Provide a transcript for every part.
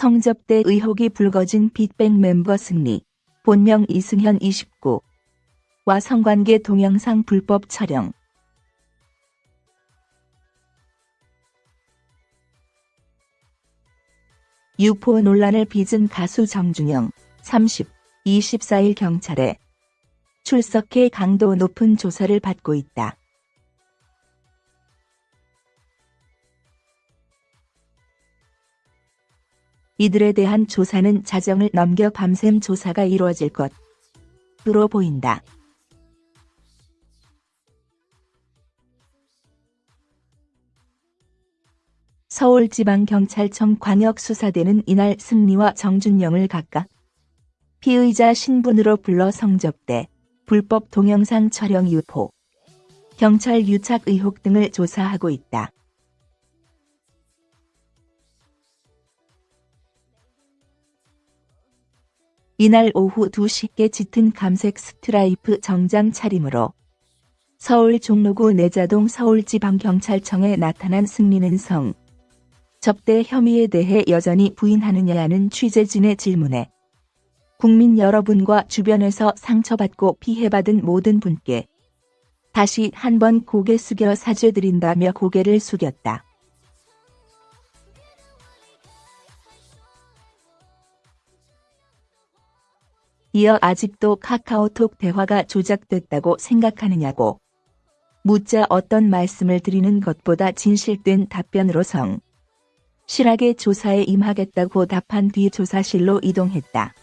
성접대 의혹이 불거진 빅뱅 멤버 승리, 본명 이승현 29. 와 성관계 동영상 불법 촬영. 유포 논란을 빚은 가수 정준영, 30, 24일 경찰에 출석해 강도 높은 조사를 받고 있다. 이들에 대한 조사는 자정을 넘겨 밤샘 조사가 이루어질 것으로 보인다. 서울지방경찰청 광역수사대는 이날 승리와 정준영을 각각 피의자 신분으로 불러 성접대, 불법 동영상 촬영 유포, 경찰 유착 의혹 등을 조사하고 있다. 이날 오후 2시께 짙은 감색 스트라이프 정장 차림으로 서울 종로구 내자동 서울지방경찰청에 나타난 승리는 성 접대 혐의에 대해 여전히 부인하느냐는 취재진의 질문에 국민 여러분과 주변에서 상처받고 피해받은 모든 분께 다시 한번 고개 숙여 사죄드린다며 고개를 숙였다. 이어 아직도 카카오톡 대화가 조작됐다고 생각하느냐고 묻자 어떤 말씀을 드리는 것보다 진실된 답변으로 성 실하게 조사에 임하겠다고 답한 뒤 조사실로 이동했다.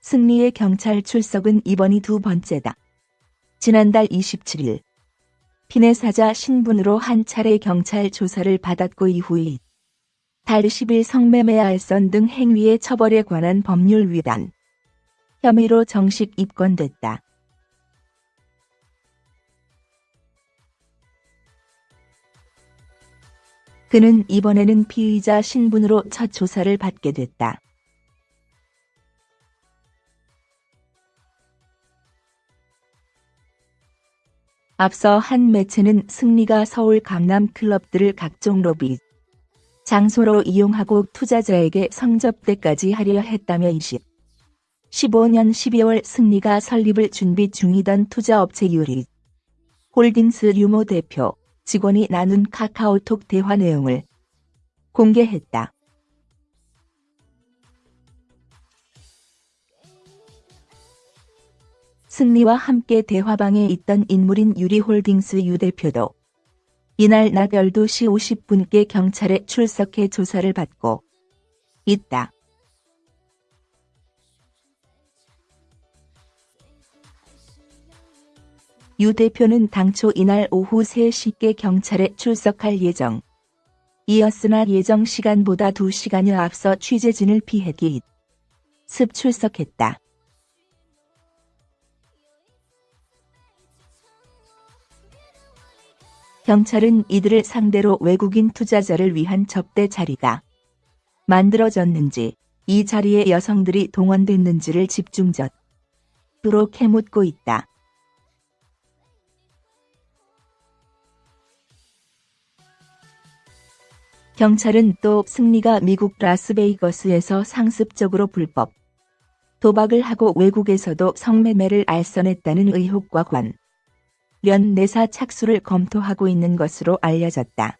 승리의 경찰 출석은 이번이 두 번째다. 지난달 27일 피네사자 신분으로 한 차례 경찰 조사를 받았고 이후에 달 10일 성매매 알선 등 행위의 처벌에 관한 법률 위반 혐의로 정식 입건됐다. 그는 이번에는 피의자 신분으로 첫 조사를 받게 됐다. 앞서 한 매체는 승리가 서울 강남 클럽들을 각종 로비 장소로 이용하고 투자자에게 성접대까지 하려 했다며 20. 15년 12월 승리가 설립을 준비 중이던 투자업체 유리 홀딩스 유모 대표 직원이 나눈 카카오톡 대화 내용을 공개했다. 승리와 함께 대화방에 있던 인물인 유리홀딩스 유 대표도 이날 낮 12시 50분께 경찰에 출석해 조사를 받고 있다. 유 대표는 당초 이날 오후 3시께 경찰에 출석할 예정. 이었으나 예정 시간보다 2시간여 앞서 취재진을 피해 기습 출석했다. 경찰은 이들을 상대로 외국인 투자자를 위한 접대 자리가 만들어졌는지 이 자리에 여성들이 동원됐는지를 집중적으로 캐묻고 있다. 경찰은 또 승리가 미국 라스베이거스에서 상습적으로 불법 도박을 하고 외국에서도 성매매를 알선했다는 의혹과 관 련 내사 착수를 검토하고 있는 것으로 알려졌다.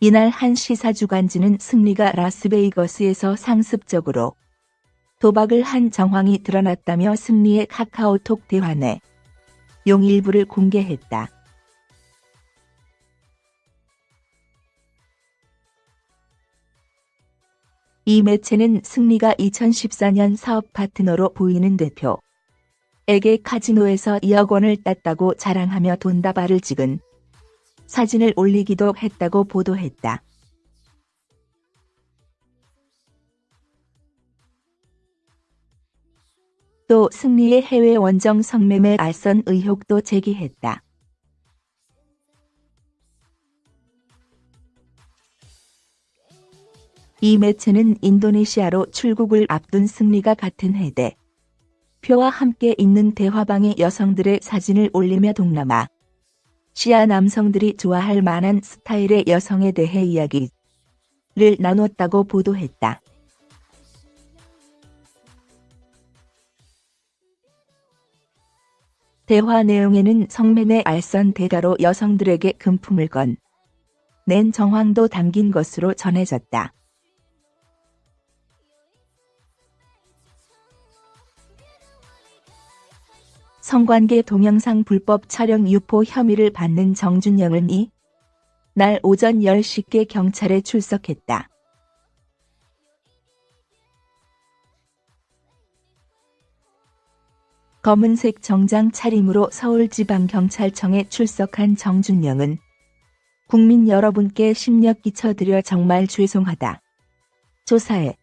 이날 한 시사 주간지는 승리가 라스베이거스에서 상습적으로 도박을 한 정황이 드러났다며 승리의 카카오톡 대화 내 용 일부를 공개했다. 이 매체는 승리가 2014년 사업 파트너로 보이는 대표 에게 카지노에서 2억 원을 땄다고 자랑하며 돈다발을 찍은 사진을 올리기도 했다고 보도했다. 또 승리의 해외 원정 성매매 알선 의혹도 제기했다. 이 매체는 인도네시아로 출국을 앞둔 승리가 같은 해대 표와 함께 있는 대화방에 여성들의 사진을 올리며 동남아 시아 남성들이 좋아할 만한 스타일의 여성에 대해 이야기를 나눴다고 보도했다. 대화 내용에는 성맨의 알선 대가로 여성들에게 금품을 건 낸 정황도 담긴 것으로 전해졌다. 성관계 동영상 불법 촬영 유포 혐의를 받는 정준영은 이 날 오전 10시께 경찰에 출석했다. 검은색 정장 차림으로 서울지방경찰청에 출석한 정준영은 국민 여러분께 심력 끼쳐드려 정말 죄송하다. 조사에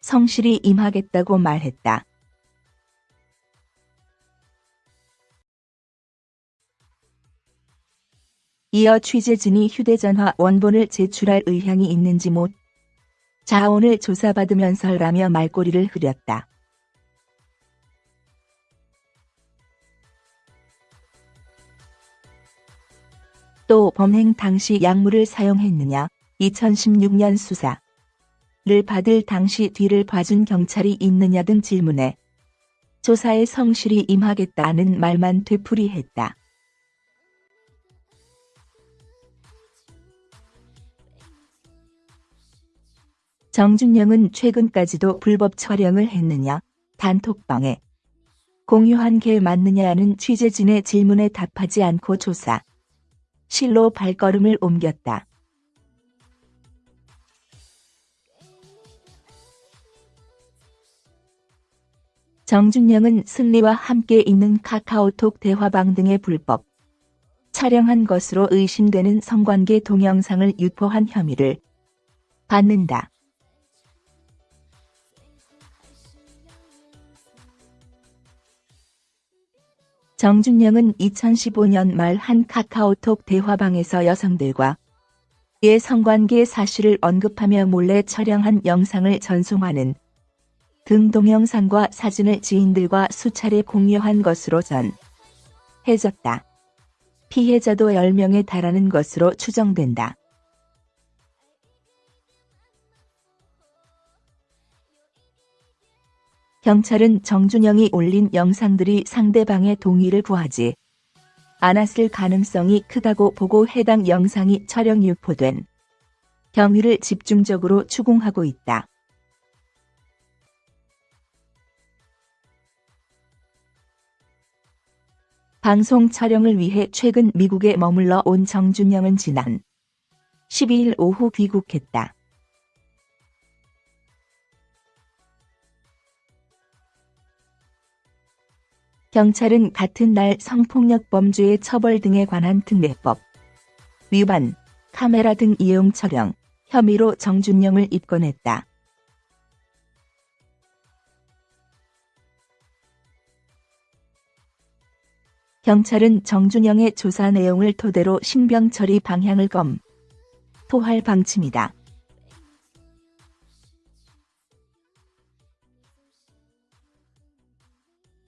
성실히 임하겠다고 말했다. 이어 취재진이 휴대전화 원본을 제출할 의향이 있는지 못 자원을 조사받으면서라며 말꼬리를 흐렸다. 또 범행 당시 약물을 사용했느냐 2016년 수사를 받을 당시 뒤를 봐준 경찰이 있느냐 등 질문에 조사에 성실히 임하겠다는 말만 되풀이했다. 정준영은 최근까지도 불법 촬영을 했느냐, 단톡방에 공유한 게 맞느냐는 취재진의 질문에 답하지 않고 조사. 실로 발걸음을 옮겼다. 정준영은 승리와 함께 있는 카카오톡 대화방 등의 불법 촬영한 것으로 의심되는 성관계 동영상을 유포한 혐의를 받는다. 정준영은 2015년 말 한 카카오톡 대화방에서 여성들과 의 성관계 사실을 언급하며 몰래 촬영한 영상을 전송하는 등 동영상과 사진을 지인들과 수차례 공유한 것으로 전해졌다. 피해자도 10명에 달하는 것으로 추정된다. 경찰은 정준영이 올린 영상들이 상대방의 동의를 구하지 않았을 가능성이 크다고 보고 해당 영상이 촬영 유포된 경위를 집중적으로 추궁하고 있다. 방송 촬영을 위해 최근 미국에 머물러 온 정준영은 지난 12일 오후 귀국했다. 경찰은 같은 날 성폭력 범죄의 처벌 등에 관한 특례법 위반, 카메라 등 이용 촬영 혐의로 정준영을 입건했다. 경찰은 정준영의 조사 내용을 토대로 신병 처리 방향을 검토할 방침이다.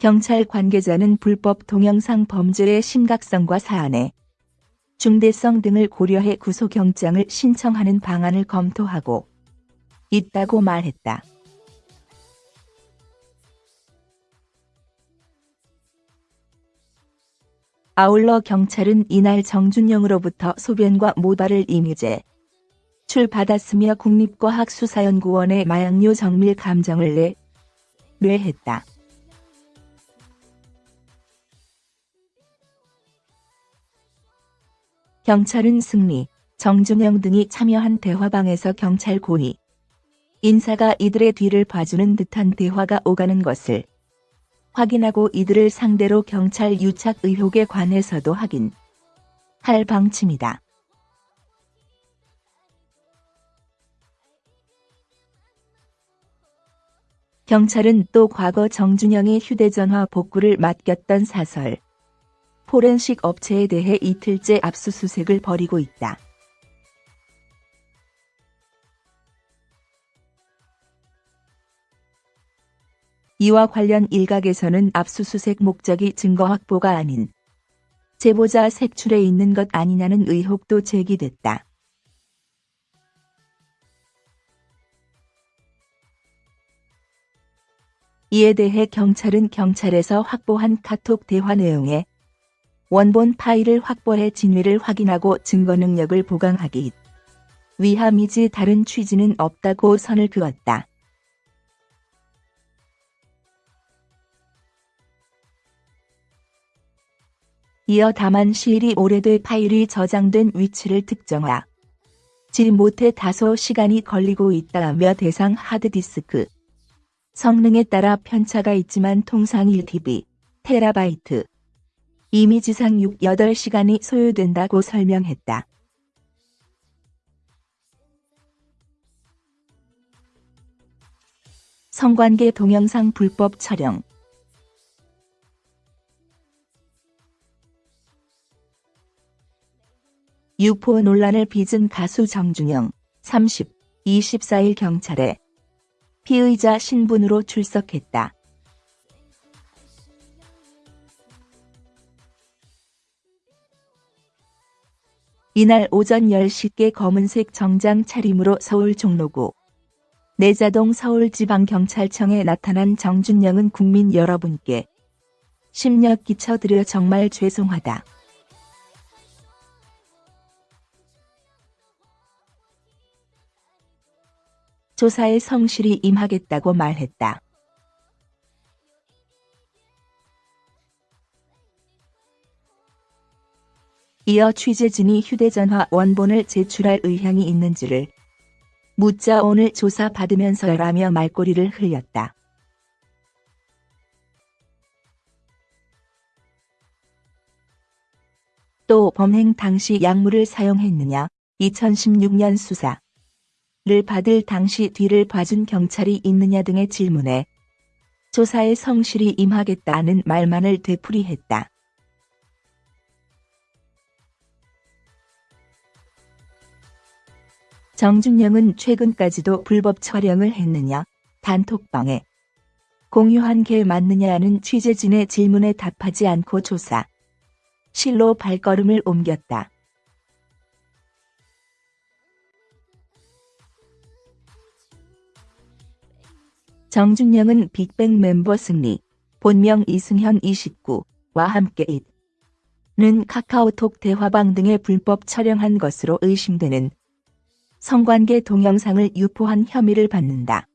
경찰 관계자는 불법 동영상 범죄의 심각성과 사안의 중대성 등을 고려해 구속영장을 신청하는 방안을 검토하고 있다고 말했다. 아울러 경찰은 이날 정준영으로부터 소변과 모발을 임의제 출받았으며 국립과학수사연구원에 마약류 정밀 감정을 내 뇌했다. 경찰은 승리, 정준영 등이 참여한 대화방에서 경찰 고위 인사가 이들의 뒤를 봐주는 듯한 대화가 오가는 것을 확인하고 이들을 상대로 경찰 유착 의혹에 관해서도 확인 할 방침이다. 경찰은 또 과거 정준영의 휴대전화 복구를 맡겼던 사설 포렌식 업체에 대해 이틀째 압수수색을 벌이고 있다. 이와 관련 일각에서는 압수수색 목적이 증거 확보가 아닌 제보자 색출에 있는 것 아니냐는 의혹도 제기됐다. 이에 대해 경찰은 경찰에서 확보한 카톡 대화 내용에 원본 파일을 확보해 진위를 확인하고 증거 능력을 보강하기 위함이지 다른 취지는 없다고 선을 그었다. 이어 다만 시일이 오래돼 파일이 저장된 위치를 특정하. 지 못해 다소 시간이 걸리고 있다며 대상 하드디스크. 성능에 따라 편차가 있지만 통상 1TB, 테라바이트, 이미지상 6, 8시간이 소요된다고 설명했다. 성관계 동영상 불법 촬영 유포 논란을 빚은 가수 정준영 30, 24일 경찰에 피의자 신분으로 출석했다. 이날 오전 10시께 검은색 정장 차림으로 서울 종로구 내자동 서울지방경찰청에 나타난 정준영은 국민 여러분께 심력 끼쳐드려 정말 죄송하다. 조사에 성실히 임하겠다고 말했다. 이어 취재진이 휴대전화 원본을 제출할 의향이 있는지를 묻자 오늘 조사 받으면서라며 말꼬리를 흘렸다. 또 범행 당시 약물을 사용했느냐 2016년 수사 를 받을 당시 뒤를 봐준 경찰이 있느냐 등의 질문에 조사에 성실히 임하겠다는 말만을 되풀이했다. 정준영은 최근까지도 불법 촬영을 했느냐, 단톡방에 공유한 게 맞느냐는 취재진의 질문에 답하지 않고 조사. 실로 발걸음을 옮겼다. 정준영은 빅뱅 멤버 승리, 본명 이승현 29와 함께 는 카카오톡 대화방 등의 불법 촬영한 것으로 의심되는 성관계 동영상을 유포한 혐의를 받는다.